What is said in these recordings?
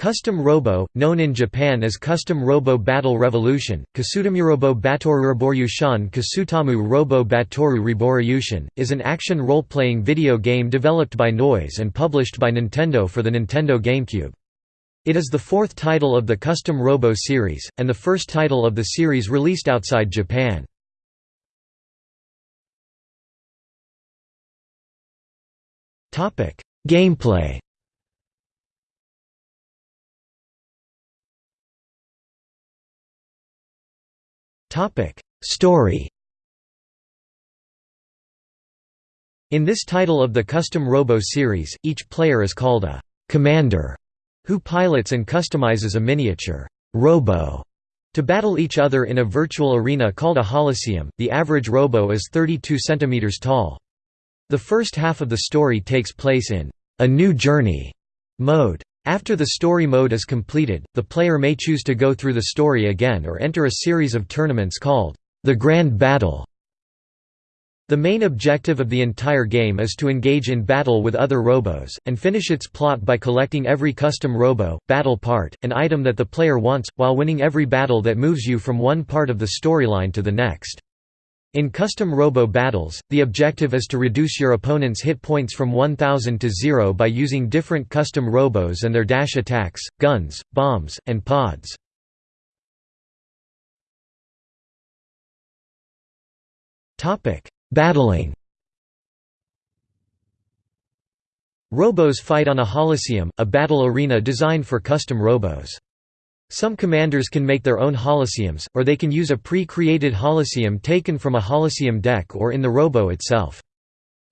Custom Robo, known in Japan as Custom Robo Battle Revolution, Kasutamurobo Batoru Riboryushan Kasutamu Robo Batoru Riboryushan, is an action role-playing video game developed by Noise and published by Nintendo for the Nintendo GameCube. It is the fourth title of the Custom Robo series, and the first title of the series released outside Japan. Gameplay Topic: Story. In this title of the Custom Robo series, each player is called a commander who pilots and customizes a miniature robo to battle each other in a virtual arena called a Holosseum. The average robo is 32 centimeters tall. The first half of the story takes place in a new journey mode. After the story mode is completed, the player may choose to go through the story again or enter a series of tournaments called the Grand Battle. The main objective of the entire game is to engage in battle with other robos, and finish its plot by collecting every custom robo, battle part, and item that the player wants, while winning every battle that moves you from one part of the storyline to the next. In custom robo battles, the objective is to reduce your opponent's hit points from 1000 to 0 by using different custom robos and their dash attacks, guns, bombs, and pods. Battling Robos fight on a Holosseum, a battle arena designed for custom robos. Some commanders can make their own holosseums, or they can use a pre-created holosseum taken from a holosseum deck or in the robo itself.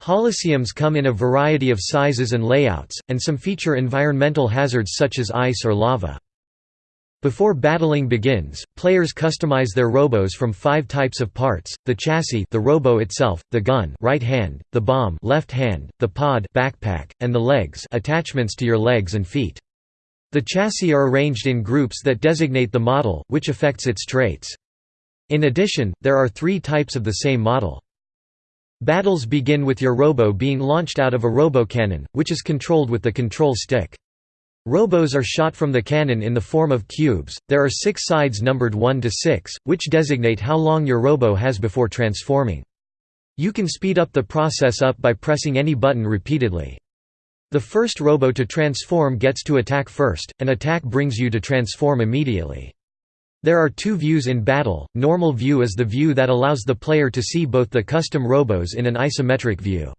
Holosseums come in a variety of sizes and layouts, and some feature environmental hazards such as ice or lava. Before battling begins, players customize their robos from five types of parts, the chassis the robo itself, the gun right hand, the bomb left hand, the pod backpack, and the legs attachments to your legs and feet. The chassis are arranged in groups that designate the model, which affects its traits. In addition, there are three types of the same model. Battles begin with your robo being launched out of a robo-cannon, which is controlled with the control stick. Robos are shot from the cannon in the form of cubes. There are six sides numbered 1 to 6, which designate how long your robo has before transforming. You can speed up the process up by pressing any button repeatedly. The first robo to transform gets to attack first, and attack brings you to transform immediately. There are two views in battle, normal view is the view that allows the player to see both the custom robos in an isometric view.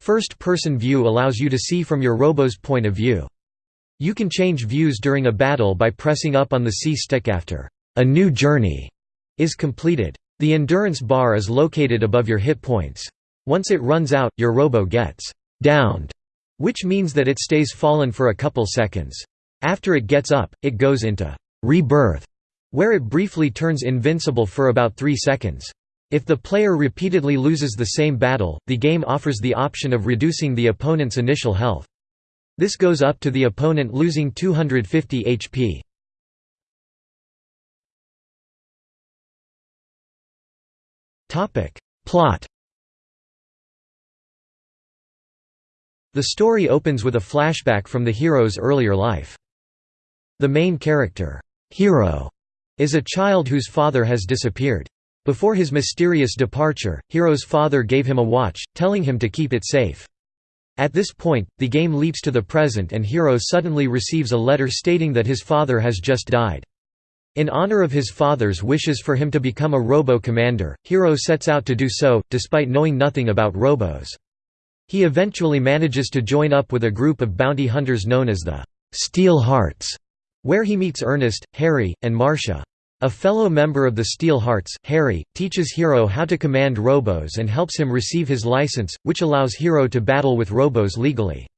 First-person view allows you to see from your robo's point of view. You can change views during a battle by pressing up on the C stick after a new journey is completed. The endurance bar is located above your hit points. Once it runs out, your robo gets downed which means that it stays fallen for a couple seconds. After it gets up, it goes into rebirth, where it briefly turns invincible for about 3 seconds. If the player repeatedly loses the same battle, the game offers the option of reducing the opponent's initial health. This goes up to the opponent losing 250 HP. Plot The story opens with a flashback from the hero's earlier life. The main character, Hero, is a child whose father has disappeared. Before his mysterious departure, Hero's father gave him a watch, telling him to keep it safe. At this point, the game leaps to the present and Hero suddenly receives a letter stating that his father has just died. In honor of his father's wishes for him to become a robo-commander, Hero sets out to do so, despite knowing nothing about robos. He eventually manages to join up with a group of bounty hunters known as the Steel Hearts, where he meets Ernest, Harry, and Marcia. A fellow member of the Steel Hearts, Harry, teaches Hero how to command robos and helps him receive his license, which allows Hero to battle with robos legally.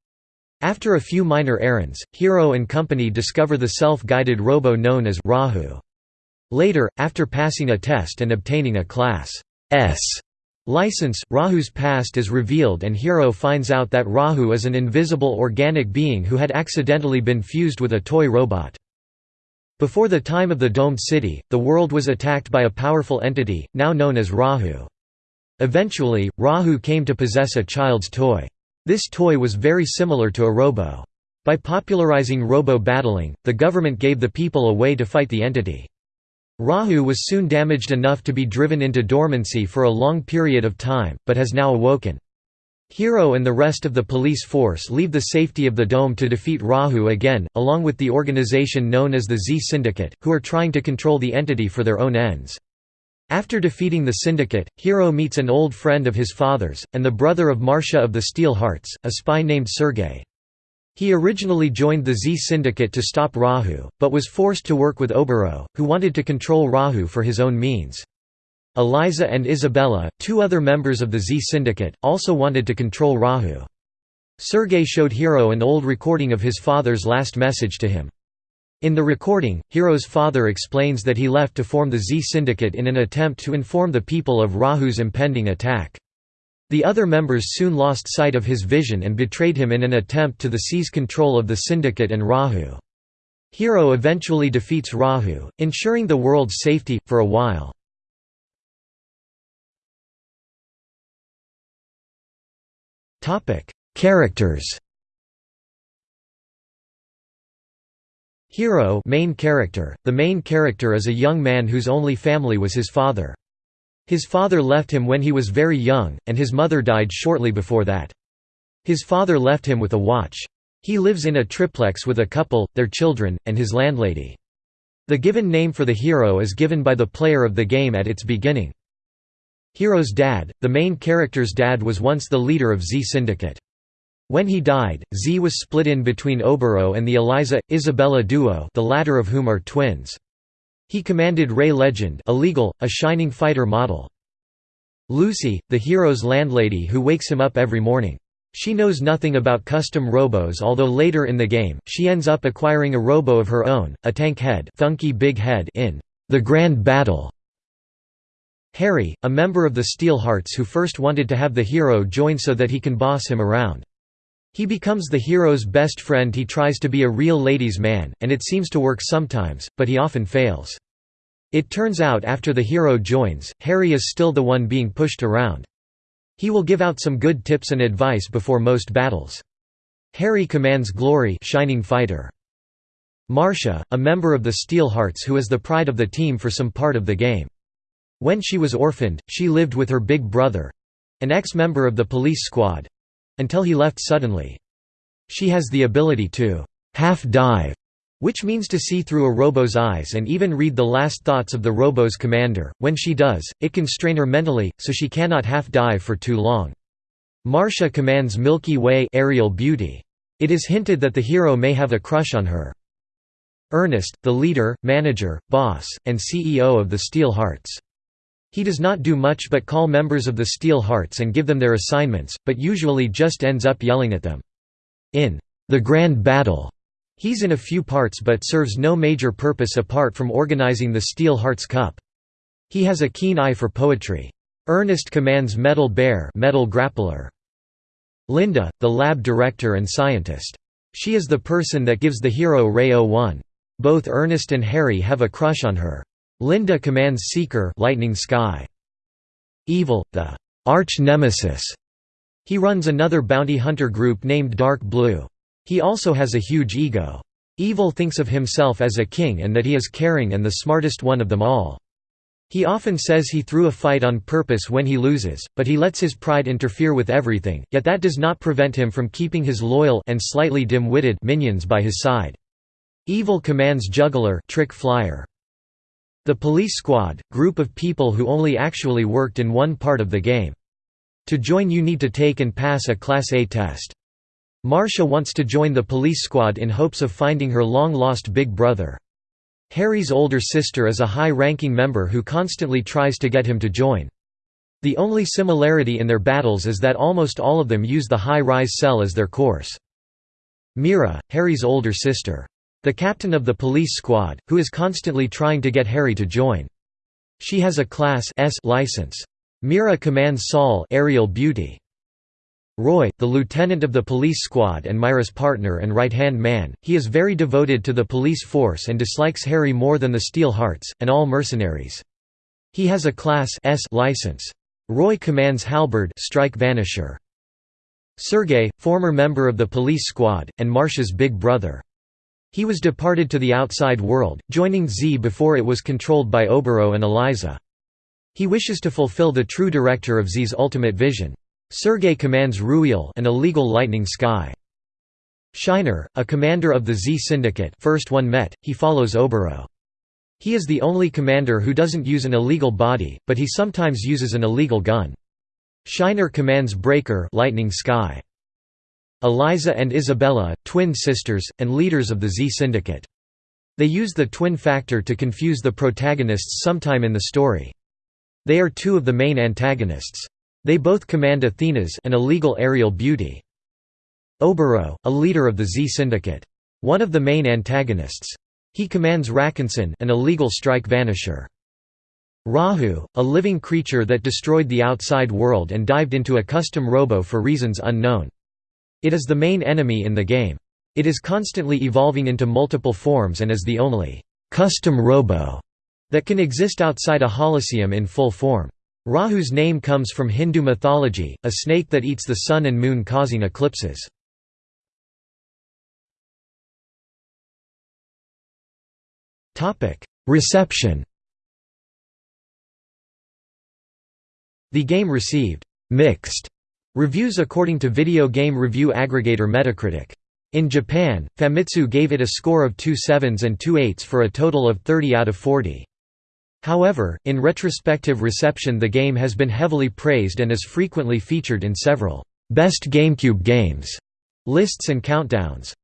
After a few minor errands, Hero and company discover the self-guided robo known as Rahu. Later, after passing a test and obtaining a Class S License, Rahu's past is revealed and Hero finds out that Rahu is an invisible organic being who had accidentally been fused with a toy robot. Before the time of the Domed City, the world was attacked by a powerful entity, now known as Rahu. Eventually, Rahu came to possess a child's toy. This toy was very similar to a robo. By popularizing robo-battling, the government gave the people a way to fight the entity. Rahu was soon damaged enough to be driven into dormancy for a long period of time, but has now awoken. Hero and the rest of the police force leave the safety of the dome to defeat Rahu again, along with the organization known as the Z Syndicate, who are trying to control the entity for their own ends. After defeating the syndicate, Hero meets an old friend of his father's, and the brother of Marcia of the Steel Hearts, a spy named Sergei. He originally joined the Z Syndicate to stop Rahu, but was forced to work with Oboro, who wanted to control Rahu for his own means. Eliza and Isabella, two other members of the Z Syndicate, also wanted to control Rahu. Sergei showed Hero an old recording of his father's last message to him. In the recording, Hero's father explains that he left to form the Z Syndicate in an attempt to inform the people of Rahu's impending attack. The other members soon lost sight of his vision and betrayed him in an attempt to the seize control of the syndicate and Rahu. Hero eventually defeats Rahu, ensuring the world's safety, for a while. Characters Hero main character. The main character is a young man whose only family was his father. His father left him when he was very young, and his mother died shortly before that. His father left him with a watch. He lives in a triplex with a couple, their children, and his landlady. The given name for the hero is given by the player of the game at its beginning. Hero's dad, the main character's dad was once the leader of Z Syndicate. When he died, Z was split in between Oboro and the Eliza, Isabella duo the latter of whom are twins. He commanded Ray Legend illegal, a shining fighter model. Lucy, the hero's landlady who wakes him up every morning. She knows nothing about custom robos although later in the game, she ends up acquiring a robo of her own, a tank head, funky big head in The Grand Battle. Harry, a member of the Steel Hearts who first wanted to have the hero join so that he can boss him around. He becomes the hero's best friend he tries to be a real ladies' man, and it seems to work sometimes, but he often fails. It turns out after the hero joins, Harry is still the one being pushed around. He will give out some good tips and advice before most battles. Harry commands Glory Shining Fighter. Marcia, a member of the Steel Hearts who is the pride of the team for some part of the game. When she was orphaned, she lived with her big brother—an ex-member of the police squad, until he left suddenly. She has the ability to half-dive, which means to see through a robo's eyes and even read the last thoughts of the robo's commander. When she does, it can strain her mentally, so she cannot half-dive for too long. Marcia commands Milky Way aerial beauty. It is hinted that the hero may have a crush on her. Ernest, the leader, manager, boss, and CEO of the Steel Hearts. He does not do much but call members of the Steel Hearts and give them their assignments, but usually just ends up yelling at them. In The Grand Battle, he's in a few parts but serves no major purpose apart from organizing the Steel Hearts Cup. He has a keen eye for poetry. Ernest commands Metal Bear Metal Grappler. Linda, the lab director and scientist. She is the person that gives the hero Ray 01. Both Ernest and Harry have a crush on her. Linda commands Seeker Lightning Sky. Evil, the arch-nemesis. He runs another bounty hunter group named Dark Blue. He also has a huge ego. Evil thinks of himself as a king and that he is caring and the smartest one of them all. He often says he threw a fight on purpose when he loses, but he lets his pride interfere with everything, yet that does not prevent him from keeping his loyal and slightly dim-witted minions by his side. Evil commands Juggler trick flyer. The police squad, group of people who only actually worked in one part of the game. To join you need to take and pass a Class A test. Marcia wants to join the police squad in hopes of finding her long-lost big brother. Harry's older sister is a high-ranking member who constantly tries to get him to join. The only similarity in their battles is that almost all of them use the high-rise cell as their course. Mira, Harry's older sister. The captain of the police squad, who is constantly trying to get Harry to join. She has a Class S license. Mira commands Saul aerial beauty. Roy, the lieutenant of the police squad and Mira's partner and right-hand man, he is very devoted to the police force and dislikes Harry more than the Steel Hearts, and all mercenaries. He has a Class S license. Roy commands Halberd strike Vanisher. Sergei, former member of the police squad, and Marcia's big brother. He was departed to the outside world, joining Z before it was controlled by Oboro and Eliza. He wishes to fulfill the true director of Z's ultimate vision. Sergei commands Ruiel an illegal lightning sky. Shiner, a commander of the Z Syndicate first one met, he follows Oboro. He is the only commander who doesn't use an illegal body, but he sometimes uses an illegal gun. Shiner commands Breaker lightning sky. Eliza and Isabella, twin sisters, and leaders of the Z Syndicate. They use the twin factor to confuse the protagonists sometime in the story. They are two of the main antagonists. They both command Athenas an illegal aerial beauty. Oboro, a leader of the Z Syndicate. One of the main antagonists. He commands Rakansan an illegal strike vanisher. Rahu, a living creature that destroyed the outside world and dived into a custom robo for reasons unknown. It is the main enemy in the game. It is constantly evolving into multiple forms and is the only custom robo that can exist outside a holosseum in full form. Rahu's name comes from Hindu mythology, a snake that eats the sun and moon causing eclipses. Reception The game received «mixed» reviews according to video game review aggregator Metacritic. In Japan, Famitsu gave it a score of two sevens and two eights for a total of 30 out of 40. However, in retrospective reception the game has been heavily praised and is frequently featured in several «Best GameCube Games» lists and countdowns.